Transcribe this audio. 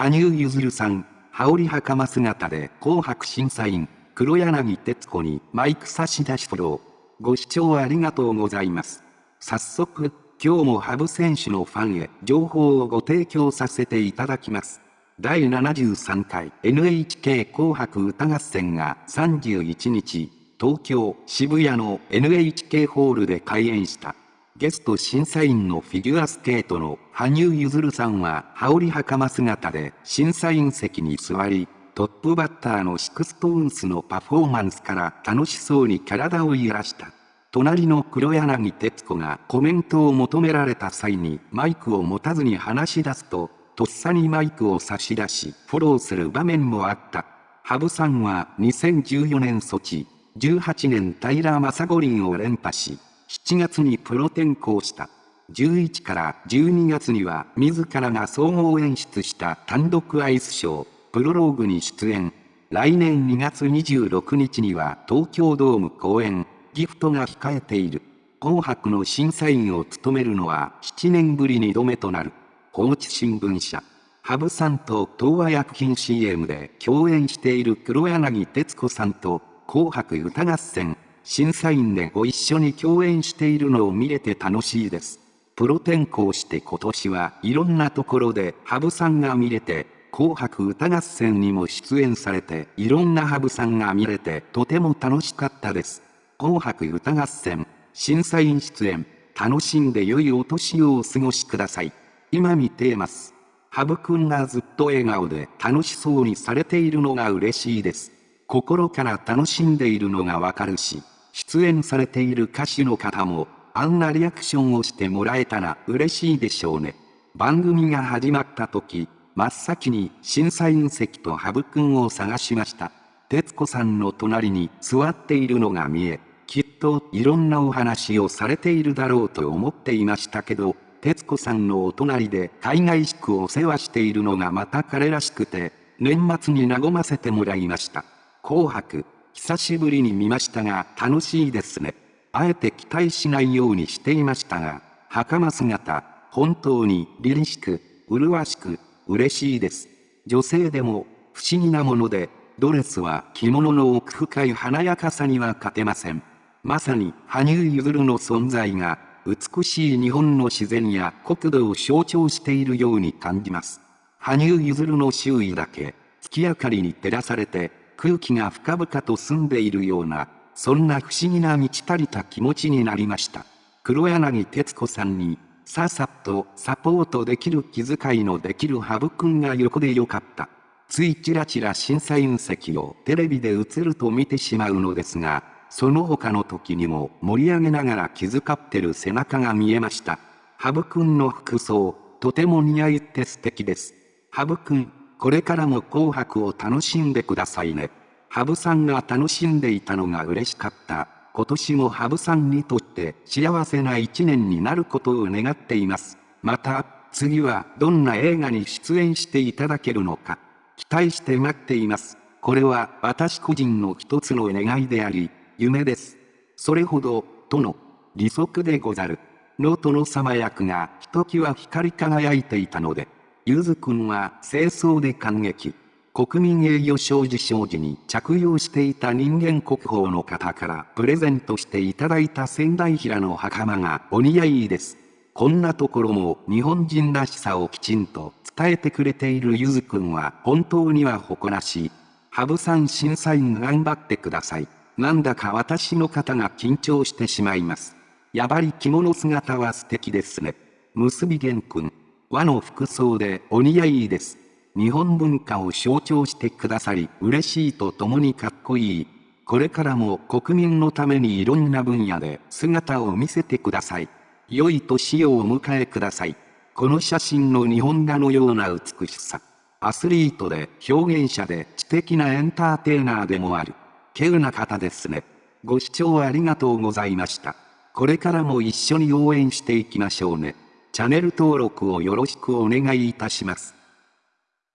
羽生結弦さん、羽織袴姿で紅白審査員、黒柳徹子にマイク差し出しフォロー。ご視聴ありがとうございます。早速、今日も羽生選手のファンへ情報をご提供させていただきます。第73回 NHK 紅白歌合戦が31日、東京渋谷の NHK ホールで開演した。ゲスト審査員のフィギュアスケートの羽生結弦さんは羽織袴姿で審査員席に座り、トップバッターの SixTONES のパフォーマンスから楽しそうに体を揺らした。隣の黒柳徹子がコメントを求められた際にマイクを持たずに話し出すと、とっさにマイクを差し出し、フォローする場面もあった。羽生さんは2014年ソチ、18年平昌五輪を連覇し、7月にプロ転向した。11から12月には自らが総合演出した単独アイスショー、プロローグに出演。来年2月26日には東京ドーム公演。ギフトが控えている。紅白の審査員を務めるのは7年ぶり2度目となる。放置新聞社。羽生さんと東和薬品 CM で共演している黒柳徹子さんと紅白歌合戦審査員でご一緒に共演しているのを見れて楽しいです。プロ転向して今年はいろんなところで羽生さんが見れて紅白歌合戦にも出演されていろんな羽生さんが見れてとても楽しかったです。紅白歌合戦、審査員出演、楽しんで良いお年をお過ごしください。今見ています。ハブくんがずっと笑顔で楽しそうにされているのが嬉しいです。心から楽しんでいるのがわかるし、出演されている歌手の方も、あんなリアクションをしてもらえたら嬉しいでしょうね。番組が始まった時、真っ先に審査員席とハブくんを探しました。徹子さんの隣に座っているのが見え、きっといろんなお話をされているだろうと思っていましたけど、徹子さんのお隣で海外宿お世話しているのがまた彼らしくて、年末に和ませてもらいました。紅白、久しぶりに見ましたが楽しいですね。あえて期待しないようにしていましたが、袴姿、本当に凛々しく、麗しく、嬉しいです。女性でも不思議なもので、ドレスは着物の奥深い華やかさには勝てません。まさに羽生結弦の存在が美しい日本の自然や国土を象徴しているように感じます。羽生結弦の周囲だけ月明かりに照らされて空気が深々と澄んでいるような、そんな不思議な満ち足りた気持ちになりました。黒柳徹子さんに、さっさっとサポートできる気遣いのできる羽生くんが横でよかった。ついちらちら審査員席をテレビで映ると見てしまうのですが、その他の時にも盛り上げながら気遣ってる背中が見えました。ハブくんの服装、とても似合いって素敵です。ハブくん、これからも紅白を楽しんでくださいね。ハブさんが楽しんでいたのが嬉しかった。今年もハブさんにとって幸せな一年になることを願っています。また、次はどんな映画に出演していただけるのか、期待して待っています。これは私個人の一つの願いであり、夢です。それほど、との、利息でござる。の殿様役がひときわ光り輝いていたので、ゆずくんは清掃で感激。国民栄誉賞受賞時に着用していた人間国宝の方からプレゼントしていただいた仙台平の袴がお似合いです。こんなところも日本人らしさをきちんと伝えてくれているゆずくんは本当には誇らしい。羽生さん審査員頑張ってください。なんだか私の肩が緊張してしまいます。やばり着物姿は素敵ですね。結び玄君。和の服装でお似合いです。日本文化を象徴してくださり嬉しいとともにかっこいい。これからも国民のためにいろんな分野で姿を見せてください。良い年をお迎えください。この写真の日本画のような美しさ。アスリートで表現者で知的なエンターテイナーでもある。稀有な方ですね。ご視聴ありがとうございました。これからも一緒に応援していきましょうね。チャンネル登録をよろしくお願いいたします。